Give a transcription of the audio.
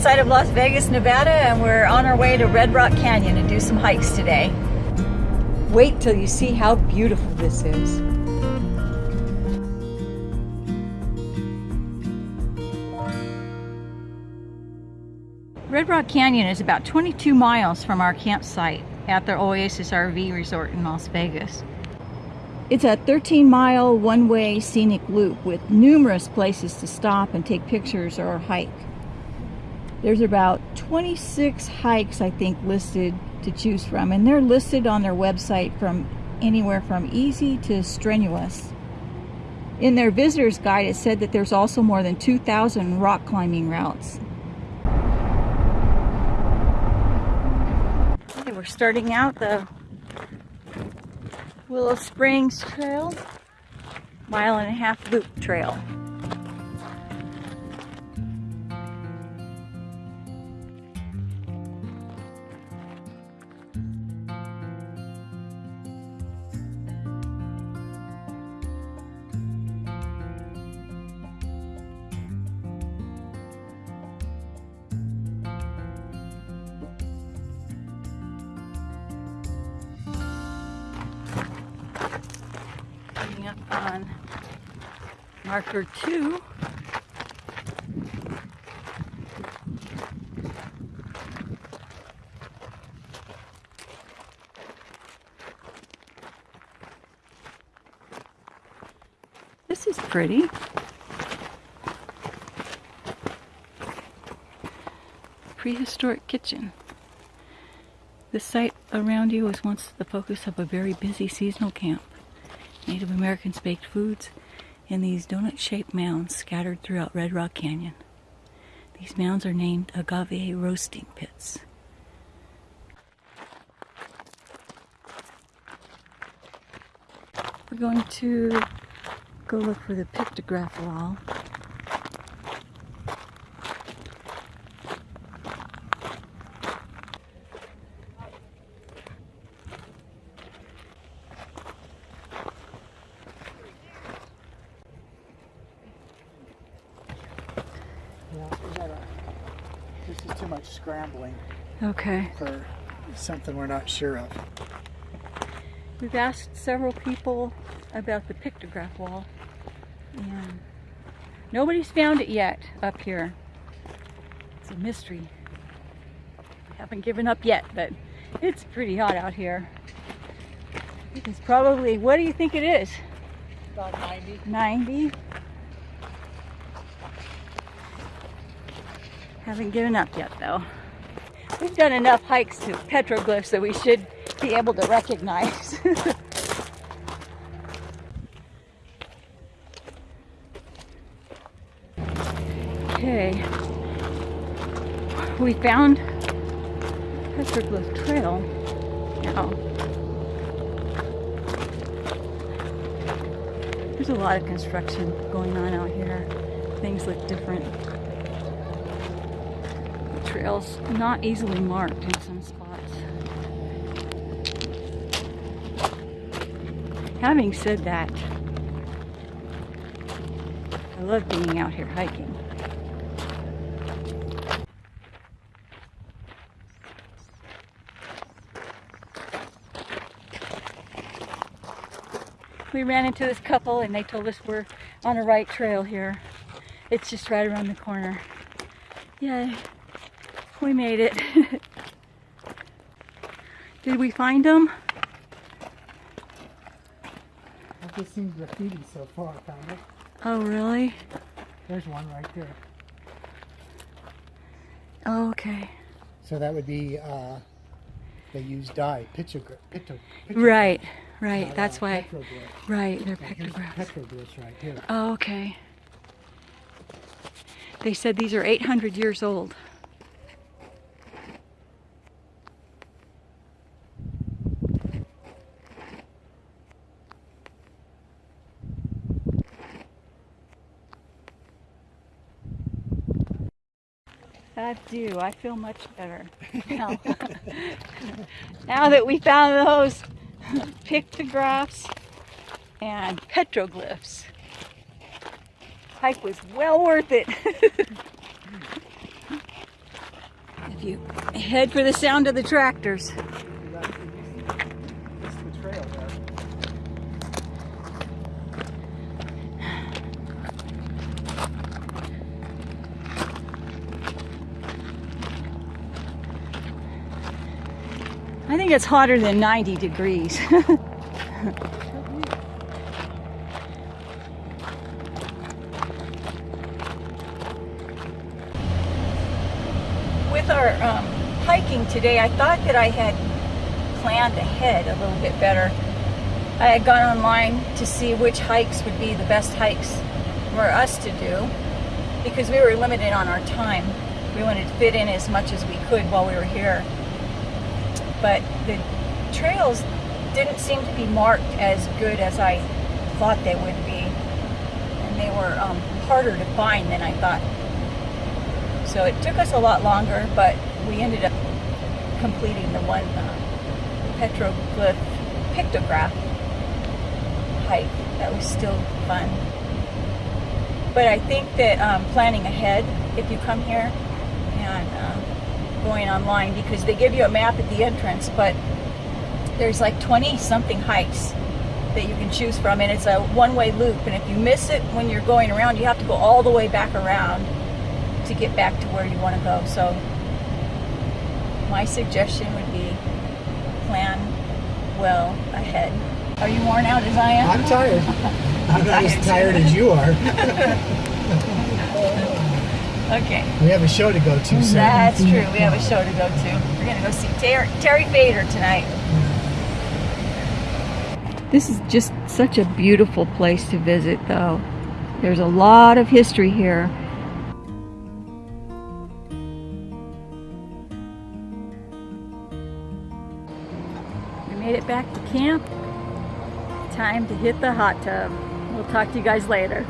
outside of Las Vegas, Nevada, and we're on our way to Red Rock Canyon to do some hikes today. Wait till you see how beautiful this is. Red Rock Canyon is about 22 miles from our campsite at the Oasis RV Resort in Las Vegas. It's a 13 mile one-way scenic loop with numerous places to stop and take pictures or hike. There's about 26 hikes I think listed to choose from and they're listed on their website from anywhere from easy to strenuous. In their visitor's guide it said that there's also more than 2,000 rock climbing routes. Okay, we're starting out the Willow Springs Trail, mile and a half loop trail. On marker two. This is pretty. Prehistoric kitchen. The site around you was once the focus of a very busy seasonal camp. Native Americans baked foods in these donut-shaped mounds scattered throughout Red Rock Canyon. These mounds are named agave roasting pits. We're going to go look for the pictograph wall. Yeah, we gotta, this is too much scrambling Okay. for something we're not sure of. We've asked several people about the pictograph wall and nobody's found it yet up here. It's a mystery. We haven't given up yet, but it's pretty hot out here. It's probably, what do you think it is? About 90. 90? Haven't given up yet though. We've done enough hikes to petroglyphs that we should be able to recognize. okay. We found petroglyph trail now. There's a lot of construction going on out here. Things look different. Trail's not easily marked in some spots. Having said that, I love being out here hiking. We ran into this couple and they told us we're on a right trail here. It's just right around the corner. Yay. We made it. Did we find them? I've just seen graffiti so far, found it. Oh, really? There's one right there. Oh, okay. So that would be, uh, they use dye, pictogr- picto, pictograph, Right, right. not, That's uh, why. Right, they're pictographs. petroglyphs right here. Oh, okay. They said these are 800 years old. I do. I feel much better now. now that we found those pictographs and petroglyphs. Hike was well worth it. if you head for the sound of the tractors. I think it's hotter than 90 degrees. With our um, hiking today, I thought that I had planned ahead a little bit better. I had gone online to see which hikes would be the best hikes for us to do because we were limited on our time. We wanted to fit in as much as we could while we were here but the trails didn't seem to be marked as good as I thought they would be. And they were um, harder to find than I thought. So it took us a lot longer, but we ended up completing the one uh, petroglyph pictograph hike. That was still fun. But I think that um, planning ahead, if you come here and uh, going online because they give you a map at the entrance, but there's like 20 something hikes that you can choose from and it's a one-way loop and if you miss it when you're going around you have to go all the way back around to get back to where you want to go so my suggestion would be plan well ahead are you worn out as I am? I'm tired. I'm not as tired as you are. okay We have a show to go to soon. that's true we have a show to go to we're gonna go see Ter- Terry Fator tonight This is just such a beautiful place to visit, though. There's a lot of history here. We made it back to camp. Time to hit the hot tub. We'll talk to you guys later.